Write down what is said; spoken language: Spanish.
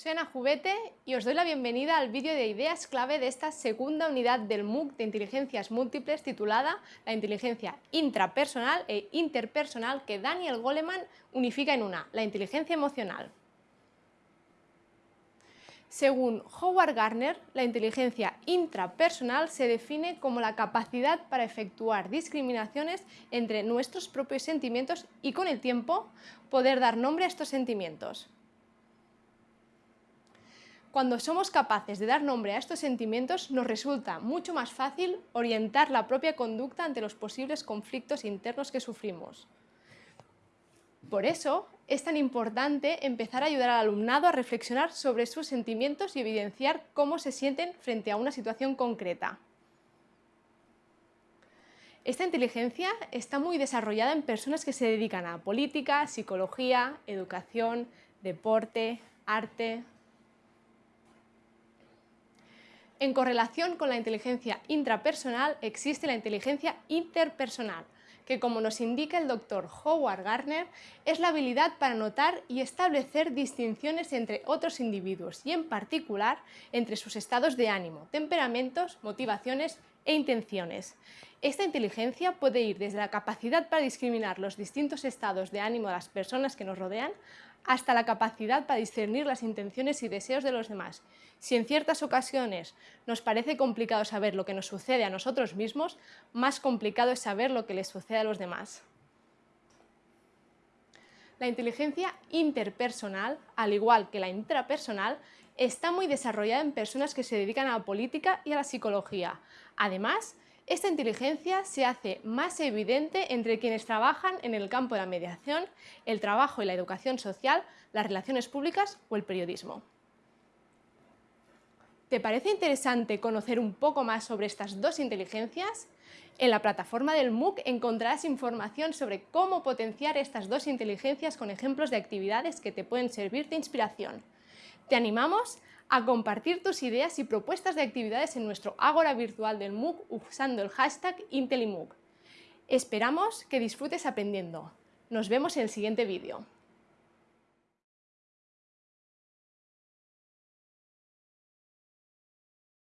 Soy Ana Jubete y os doy la bienvenida al vídeo de ideas clave de esta segunda unidad del MOOC de inteligencias múltiples titulada La inteligencia intrapersonal e interpersonal que Daniel Goleman unifica en una, la inteligencia emocional. Según Howard Gardner, la inteligencia intrapersonal se define como la capacidad para efectuar discriminaciones entre nuestros propios sentimientos y con el tiempo poder dar nombre a estos sentimientos. Cuando somos capaces de dar nombre a estos sentimientos, nos resulta mucho más fácil orientar la propia conducta ante los posibles conflictos internos que sufrimos. Por eso, es tan importante empezar a ayudar al alumnado a reflexionar sobre sus sentimientos y evidenciar cómo se sienten frente a una situación concreta. Esta inteligencia está muy desarrollada en personas que se dedican a política, psicología, educación, deporte, arte, En correlación con la inteligencia intrapersonal existe la inteligencia interpersonal, que como nos indica el doctor Howard Gardner, es la habilidad para notar y establecer distinciones entre otros individuos y en particular entre sus estados de ánimo, temperamentos, motivaciones e intenciones. Esta inteligencia puede ir desde la capacidad para discriminar los distintos estados de ánimo de las personas que nos rodean hasta la capacidad para discernir las intenciones y deseos de los demás. Si en ciertas ocasiones nos parece complicado saber lo que nos sucede a nosotros mismos, más complicado es saber lo que les sucede a los demás. La inteligencia interpersonal, al igual que la intrapersonal, está muy desarrollada en personas que se dedican a la política y a la psicología. Además, esta inteligencia se hace más evidente entre quienes trabajan en el campo de la mediación, el trabajo y la educación social, las relaciones públicas o el periodismo. ¿Te parece interesante conocer un poco más sobre estas dos inteligencias? En la plataforma del MOOC encontrarás información sobre cómo potenciar estas dos inteligencias con ejemplos de actividades que te pueden servir de inspiración. Te animamos a compartir tus ideas y propuestas de actividades en nuestro Ágora virtual del MOOC usando el hashtag IntelliMOOC. Esperamos que disfrutes aprendiendo. Nos vemos en el siguiente vídeo.